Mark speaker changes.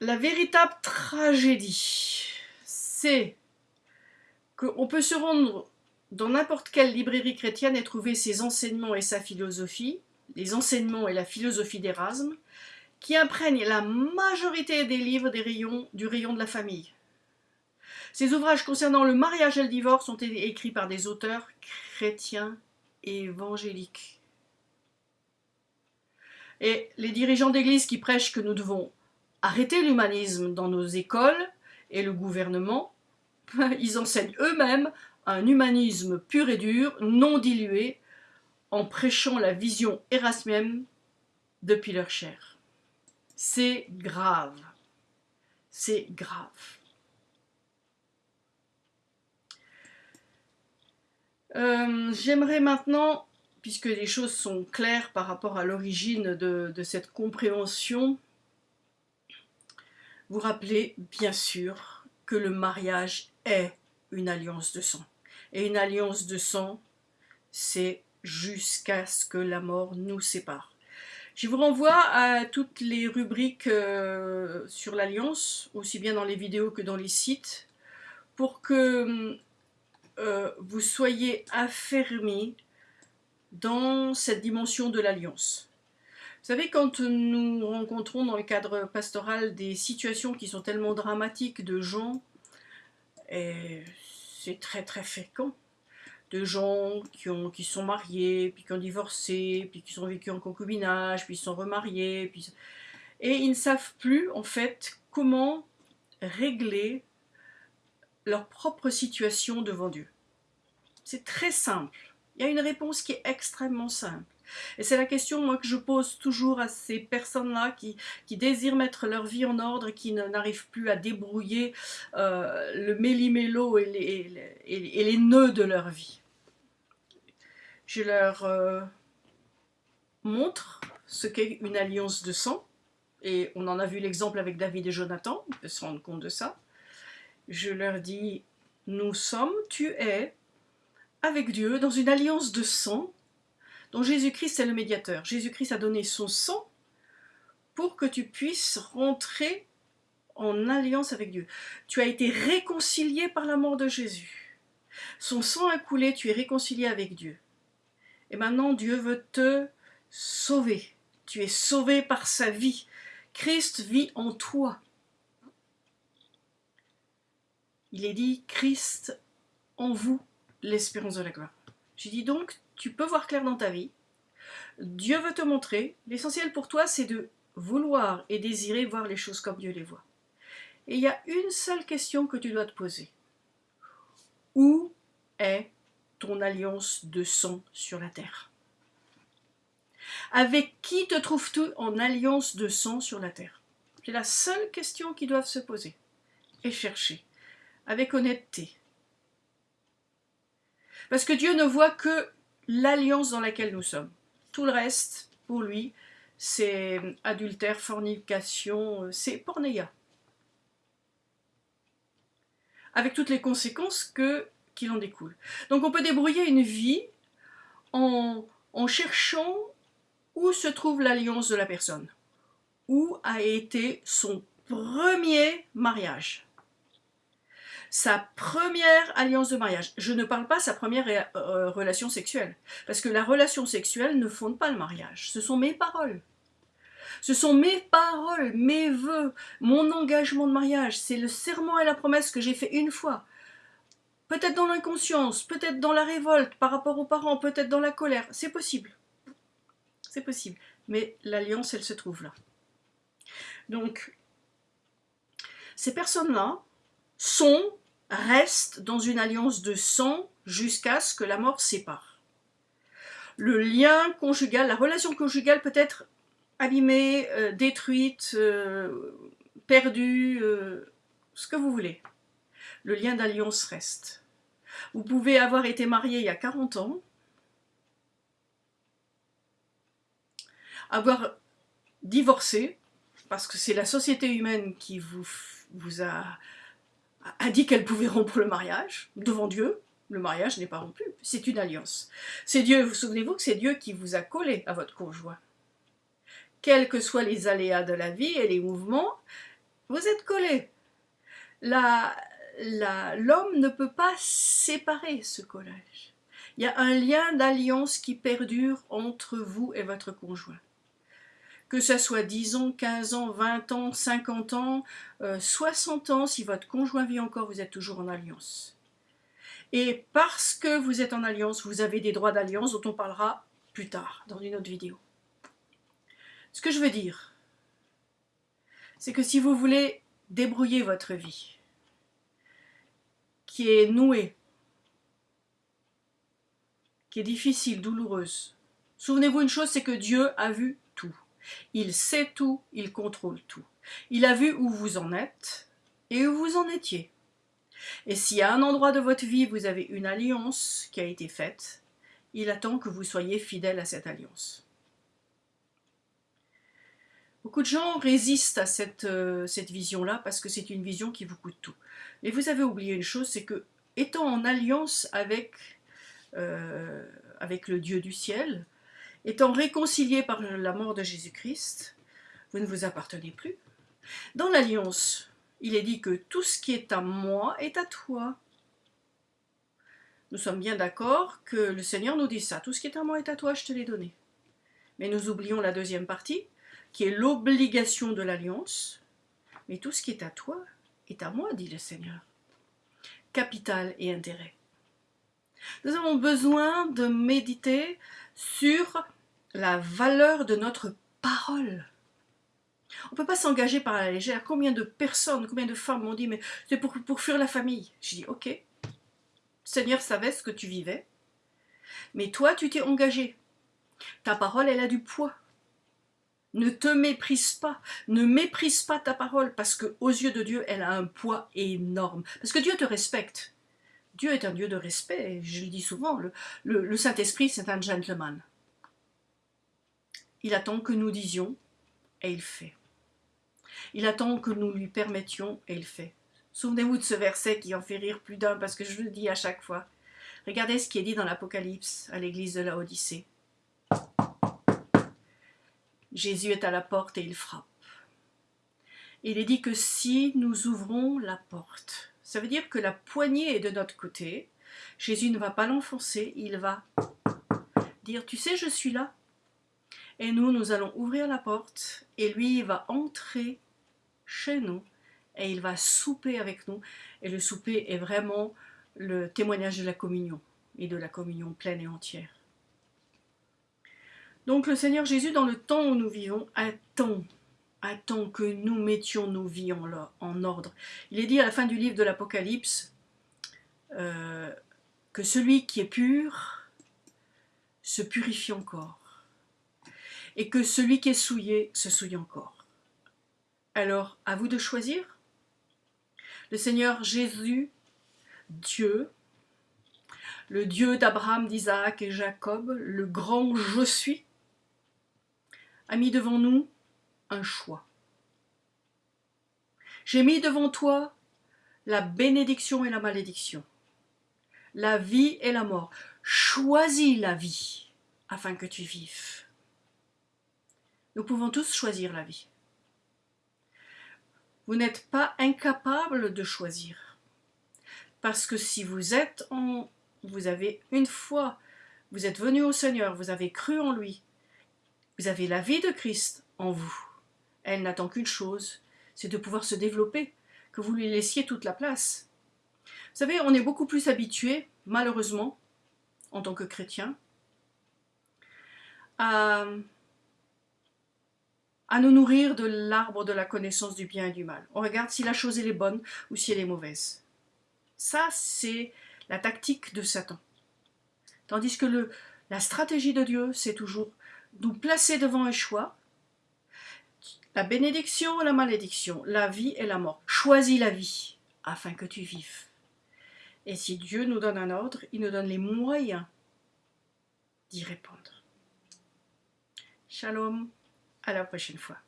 Speaker 1: La véritable tragédie, c'est qu'on peut se rendre dans n'importe quelle librairie chrétienne et trouver ses enseignements et sa philosophie, les enseignements et la philosophie d'Erasme, qui imprègnent la majorité des livres des rayons, du rayon de la famille. Ces ouvrages concernant le mariage et le divorce ont été écrits par des auteurs chrétiens évangéliques. Et les dirigeants d'église qui prêchent que nous devons arrêter l'humanisme dans nos écoles et le gouvernement, ils enseignent eux-mêmes un humanisme pur et dur, non dilué, en prêchant la vision érasmienne depuis leur chair. C'est grave. C'est grave. Euh, j'aimerais maintenant, puisque les choses sont claires par rapport à l'origine de, cette compréhension, vous rappeler bien sûr que le mariage est une alliance de sang. Et une alliance de sang, c'est jusqu'à ce que la mort nous sépare. Je vous renvoie à toutes les rubriques euh, sur l'alliance, aussi bien dans les vidéos que dans les sites, pour que euh, vous soyez affermis dans cette dimension de l'alliance. Vous savez, quand nous rencontrons dans le cadre pastoral des situations qui sont tellement dramatiques de gens, c'est très très fréquent, de gens qui, ont, qui sont mariés, puis qui ont divorcé, puis qui ont vécu en concubinage, puis sont remariés, puis... et ils ne savent plus en fait comment régler leur propre situation devant Dieu. C'est très simple. Il y a une réponse qui est extrêmement simple. Et c'est la question moi, que je pose toujours à ces personnes-là qui, désirent mettre leur vie en ordre qui n'arrivent plus à débrouiller euh, le méli-mélo et les, et, les, nœuds de leur vie. Je leur euh, montre ce qu'est une alliance de sang, et on en a vu l'exemple avec David et Jonathan, on peut se rendre compte de ça. Je leur dis, nous sommes, tu es, avec Dieu, dans une alliance de sang, dont Jésus-Christ est le médiateur. Jésus-Christ a donné son sang pour que tu puisses rentrer en alliance avec Dieu. Tu as été réconcilié par la mort de Jésus. Son sang a coulé, tu es réconcilié avec Dieu. Et maintenant, Dieu veut te sauver. Tu es sauvé par sa vie. Christ vit en toi. Il est dit Christ en vous, l'espérance de la gloire. Je dis donc, tu peux voir clair dans ta vie. Dieu veut te montrer. L'essentiel pour toi, c'est de vouloir et désirer voir les choses comme Dieu les voit. Et il y a une seule question que tu dois te poser. Où est ton alliance de sang sur la terre? Avec qui te trouves-tu en alliance de sang sur la terre? C'est la seule question qu'ils doivent se poser et chercher, avec honnêteté, parce que Dieu ne voit que l'alliance dans laquelle nous sommes. Tout le reste, pour lui, c'est adultère, fornication, c'est pornéia. Avec toutes les conséquences que, qu'il en découle. Donc on peut débrouiller une vie en, en cherchant où se trouve l'alliance de la personne. Où a été son premier mariage sa première alliance de mariage. Je ne parle pas sa première euh, relation sexuelle, parce que la relation sexuelle ne fonde pas le mariage. Ce sont mes paroles. Ce sont mes paroles, mes voeux, mon engagement de mariage. C'est le serment et la promesse que j'ai fait une fois. Peut-être dans l'inconscience, peut-être dans la révolte par rapport aux parents, peut-être dans la colère. C'est possible. C'est possible. Mais l'alliance, elle se trouve là. Donc, ces personnes-là sont reste dans une alliance de sang jusqu'à ce que la mort sépare. Le lien conjugal, la relation conjugale peut être abîmée, euh, détruite, euh, perdue, euh, ce que vous voulez. Le lien d'alliance reste. Vous pouvez avoir été marié il y a 40 ans, avoir divorcé, parce que c'est la société humaine qui vous, vous a a dit qu'elle pouvait rompre le mariage devant Dieu. Le mariage n'est pas rompu, c'est une alliance. C'est Dieu, vous souvenez-vous que c'est Dieu qui vous a collé à votre conjoint? Quels que soient les aléas de la vie et les mouvements, Vous êtes collés. L'homme ne peut pas séparer ce collage. Il y a un lien d'alliance qui perdure entre vous et votre conjoint. Que ce soit 10 ans, 15 ans, 20 ans, 50 ans, 60 euh, ans, si votre conjoint vit encore, vous êtes toujours en alliance. Et parce que vous êtes en alliance, vous avez des droits d'alliance dont on parlera plus tard, dans une autre vidéo. Ce que je veux dire, c'est que si vous voulez débrouiller votre vie, qui est nouée, qui est difficile, douloureuse, souvenez-vous une chose, c'est que Dieu a vu. Il sait tout, il contrôle tout. Il a vu où vous en êtes et où vous en étiez. Et si à un endroit de votre vie, vous avez une alliance qui a été faite, il attend que vous soyez fidèle à cette alliance. Beaucoup de gens résistent à cette, euh, vision-là parce que c'est une vision qui vous coûte tout. Et vous avez oublié une chose, c'est que étant en alliance avec, euh, avec le Dieu du ciel, étant réconcilié par la mort de Jésus-Christ, vous ne vous appartenez plus. Dans l'alliance, il est dit que tout ce qui est à moi est à toi. Nous sommes bien d'accord que le Seigneur nous dit ça, tout ce qui est à moi est à toi, je te l'ai donné. Mais nous oublions la deuxième partie, qui est l'obligation de l'alliance, mais tout ce qui est à toi est à moi, dit le Seigneur. Capital et intérêt. Nous avons besoin de méditer sur la valeur de notre parole. On ne peut pas s'engager par la légère. Combien de personnes, combien de femmes m'ont dit, mais c'est pour, pour fuir la famille. Je dis, ok, Seigneur savait ce que tu vivais, mais toi, tu t'es engagé. Ta parole, elle a du poids. Ne te méprise pas, ne méprise pas ta parole, parce que aux yeux de Dieu, elle a un poids énorme. Parce que Dieu te respecte. Dieu est un Dieu de respect, je le dis souvent, le, Saint-Esprit, c'est un gentleman. Il attend que nous disions, et il fait. Il attend que nous lui permettions, et il fait. Souvenez-vous de ce verset qui en fait rire plus d'un, parce que je le dis à chaque fois. Regardez ce qui est dit dans l'Apocalypse à l'église de la Odyssée. Jésus est à la porte et il frappe. Il est dit que si nous ouvrons la porte, ça veut dire que la poignée est de notre côté, Jésus ne va pas l'enfoncer, il va dire « tu sais, je suis là ». Et nous, nous allons ouvrir la porte et lui, va entrer chez nous et il va souper avec nous. Et le souper est vraiment le témoignage de la communion et de la communion pleine et entière. Donc le Seigneur Jésus, dans le temps où nous vivons, attend, attend que nous mettions nos vies en, ordre. Il est dit à la fin du livre de l'Apocalypse euh, que celui qui est pur se purifie encore et que celui qui est souillé se souille encore. Alors, à vous de choisir. Le Seigneur Jésus, Dieu, le Dieu d'Abraham, d'Isaac et Jacob, le grand je suis, a mis devant nous un choix. J'ai mis devant toi la bénédiction et la malédiction, la vie et la mort. Choisis la vie afin que tu vives. Nous pouvons tous choisir la vie. Vous n'êtes pas incapable de choisir. Parce que si vous êtes en... Vous avez une fois, vous êtes venu au Seigneur, vous avez cru en lui, vous avez la vie de Christ en vous. Elle n'attend qu'une chose, c'est de pouvoir se développer, que vous lui laissiez toute la place. Vous savez, on est beaucoup plus habitué, malheureusement, en tant que chrétien, à, à nous nourrir de l'arbre de la connaissance du bien et du mal. On regarde si la chose est bonne ou si elle est mauvaise. Ça, c'est la tactique de Satan. Tandis que le, la stratégie de Dieu, c'est toujours nous placer devant un choix, la bénédiction ou la malédiction, la vie et la mort. Choisis la vie afin que tu vives. Et si Dieu nous donne un ordre, il nous donne les moyens d'y répondre. Shalom, à la prochaine fois.